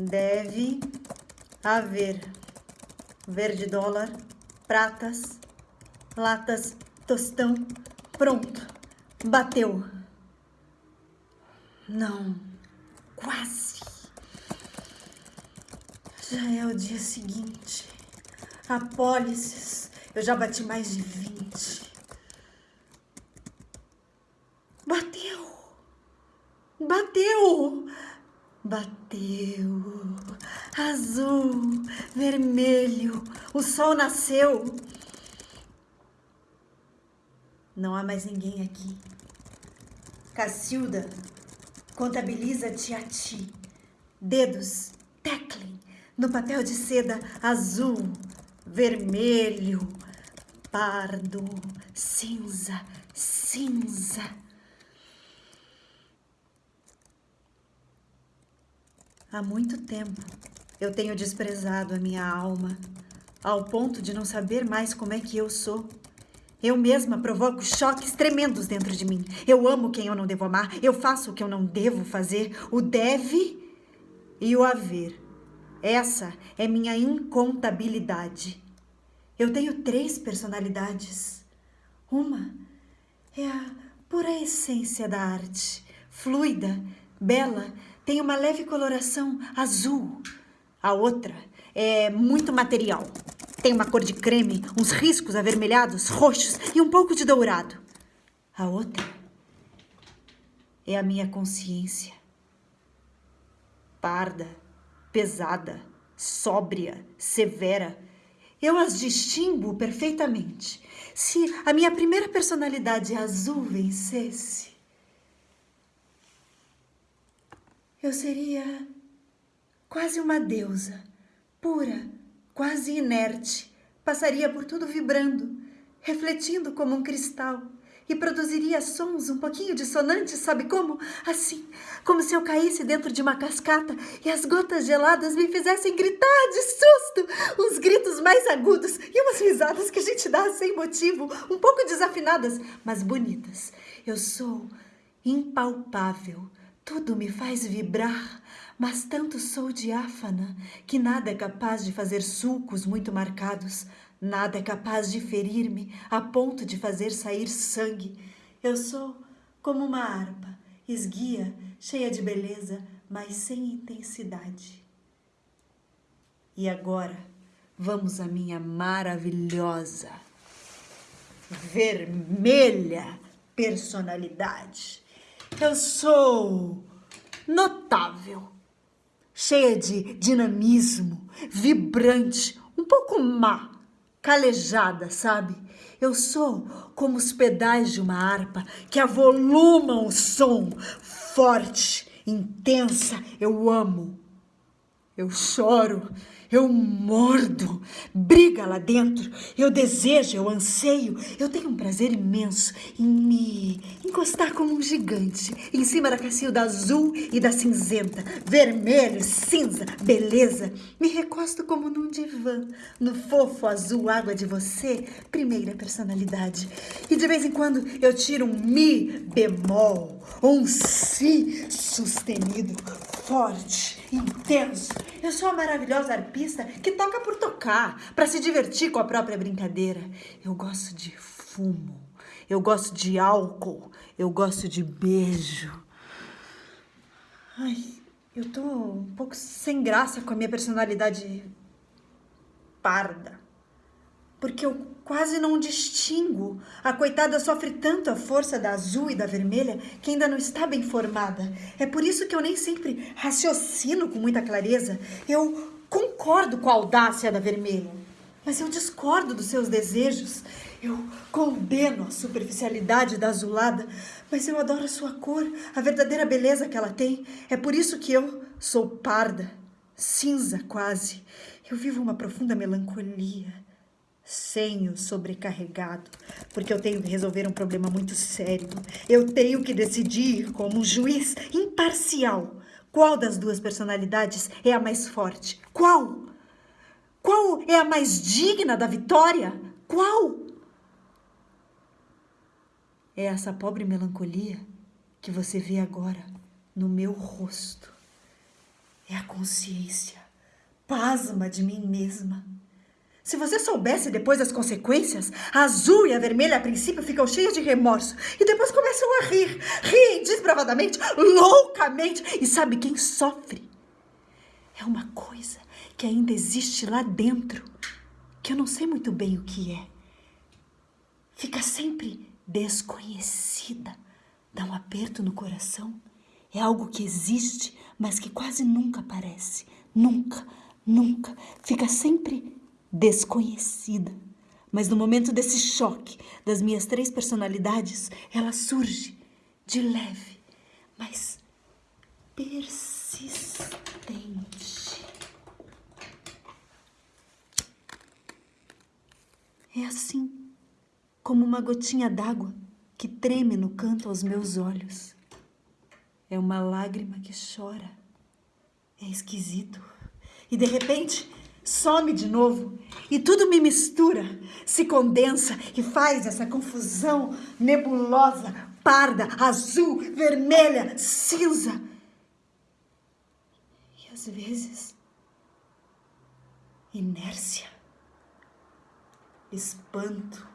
Deve haver verde dólar, pratas, latas, tostão. Pronto. Bateu. Não. Quase. Já é o dia seguinte. Apólices. Eu já bati mais de 20. Bateu. Bateu. Bateu. Azul, vermelho. O sol nasceu. Não há mais ninguém aqui. Cacilda, contabiliza-te a ti. Dedos, teclem no papel de seda azul, vermelho, pardo, cinza, cinza. Há muito tempo eu tenho desprezado a minha alma, ao ponto de não saber mais como é que eu sou. Eu mesma provoco choques tremendos dentro de mim. Eu amo quem eu não devo amar, eu faço o que eu não devo fazer, o deve e o haver. Essa é minha incontabilidade. Eu tenho três personalidades. Uma é a pura essência da arte, fluida, bela, tem uma leve coloração azul. A outra é muito material. Tem uma cor de creme, uns riscos avermelhados, roxos e um pouco de dourado. A outra é a minha consciência. Parda, pesada, sóbria, severa. Eu as distingo perfeitamente. Se a minha primeira personalidade azul vencesse, eu seria quase uma deusa, pura, quase inerte, passaria por tudo vibrando, refletindo como um cristal e produziria sons um pouquinho dissonantes, sabe como? Assim, como se eu caísse dentro de uma cascata e as gotas geladas me fizessem gritar de susto, uns gritos mais agudos e umas risadas que a gente dá sem motivo, um pouco desafinadas, mas bonitas. Eu sou impalpável, tudo me faz vibrar, mas tanto sou diáfana que nada é capaz de fazer sulcos muito marcados, nada é capaz de ferir-me a ponto de fazer sair sangue. Eu sou como uma harpa, esguia, cheia de beleza, mas sem intensidade. E agora, vamos à minha maravilhosa, vermelha personalidade. Eu sou notável cheia de dinamismo, vibrante, um pouco má, calejada, sabe? Eu sou como os pedais de uma harpa que avolumam o som, forte, intensa. Eu amo, eu choro, eu mordo, briga lá dentro, eu desejo, eu anseio, eu tenho um prazer imenso em me encostar como um gigante em cima da cacilda azul e da cinzenta, vermelho, cinza, beleza. Me recosto como num divã, no fofo azul água de você, primeira personalidade. E de vez em quando eu tiro um mi bemol ou um si sustenido, forte, intenso. Eu sou a maravilhosa arpista que toca por tocar, para se divertir com a própria brincadeira. Eu gosto de fumo, eu gosto de álcool, eu gosto de beijo. Ai, eu tô um pouco sem graça com a minha personalidade parda porque eu quase não distingo. A coitada sofre tanto a força da azul e da vermelha que ainda não está bem formada. É por isso que eu nem sempre raciocino com muita clareza. Eu concordo com a audácia da vermelha, mas eu discordo dos seus desejos. Eu condeno a superficialidade da azulada, mas eu adoro a sua cor, a verdadeira beleza que ela tem. É por isso que eu sou parda, cinza quase. Eu vivo uma profunda melancolia senho sobrecarregado, porque eu tenho que resolver um problema muito sério. Eu tenho que decidir, como um juiz imparcial, qual das duas personalidades é a mais forte. Qual? Qual é a mais digna da vitória? Qual? É essa pobre melancolia que você vê agora no meu rosto. é a consciência pasma de mim mesma. Se você soubesse depois das consequências, a azul e a vermelha a princípio ficam cheias de remorso e depois começam a rir, riem desbravadamente, loucamente. E sabe quem sofre? É uma coisa que ainda existe lá dentro, que eu não sei muito bem o que é. Fica sempre desconhecida, dá um aperto no coração. É algo que existe, mas que quase nunca aparece. Nunca, nunca. Fica sempre desconhecida. Mas no momento desse choque das minhas três personalidades, ela surge de leve, mas persistente. É assim, como uma gotinha d'água que treme no canto aos meus olhos. É uma lágrima que chora. É esquisito. E de repente, some de novo. E tudo me mistura, se condensa e faz essa confusão nebulosa, parda, azul, vermelha, cinza. E às vezes, inércia, espanto,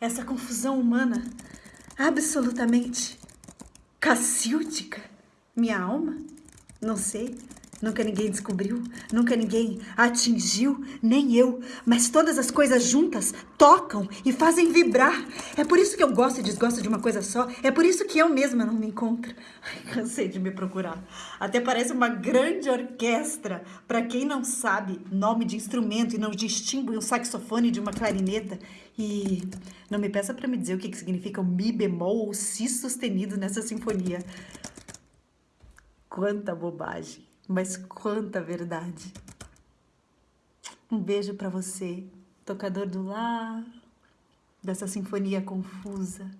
essa confusão humana absolutamente cacíltica, minha alma, não sei, Nunca ninguém descobriu, nunca ninguém atingiu, nem eu. Mas todas as coisas juntas tocam e fazem vibrar. É por isso que eu gosto e desgosto de uma coisa só. É por isso que eu mesma não me encontro. Ai, cansei de me procurar. Até parece uma grande orquestra. Para quem não sabe nome de instrumento e não distingue um saxofone de uma clarineta. E não me peça para me dizer o que, que significa o mi bemol ou si sustenido nessa sinfonia. Quanta bobagem. Mas quanta verdade. Um beijo para você, tocador do lar, dessa sinfonia confusa.